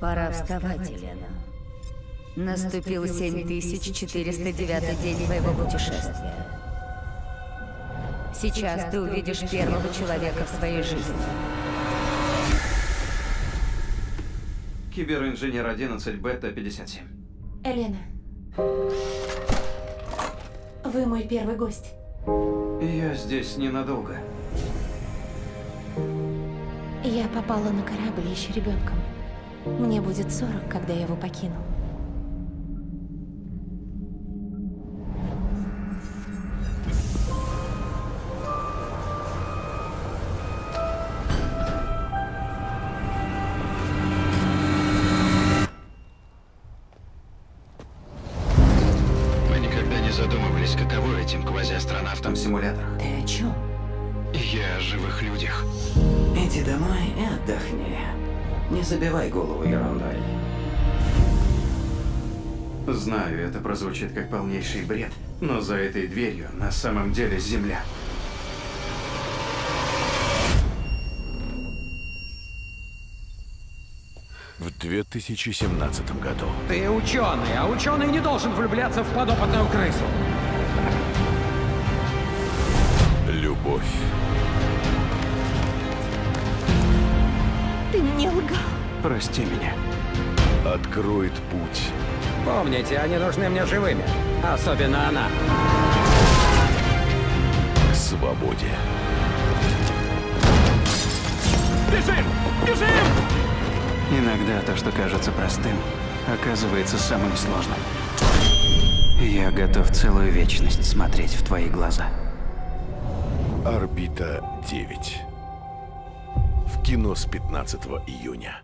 Пора вставать, Елена. Наступил 7409 день твоего путешествия. Сейчас ты увидишь первого человека в своей жизни. Киберинженер 11, бета 57. Елена. Вы мой первый гость. Я здесь ненадолго. Я попала на корабль еще ребенком. Мне будет 40, когда я его покину. Мы никогда не задумывались, каково этим квазиастронавтам. Там симуляторах. Ты о чем? Я о живых людях. Иди домой и отдохни. Не забивай голову ерундой. Знаю, это прозвучит как полнейший бред, но за этой дверью на самом деле земля. В 2017 году Ты ученый, а ученый не должен влюбляться в подопытную крысу. Прости меня. откроет путь Помните, они нужны мне живыми. Особенно она. к свободе. Бежим! Бежим! Иногда то, что кажется простым, оказывается самым сложным. Я готов целую вечность смотреть в твои глаза. Орбита 9. В кино с 15 июня.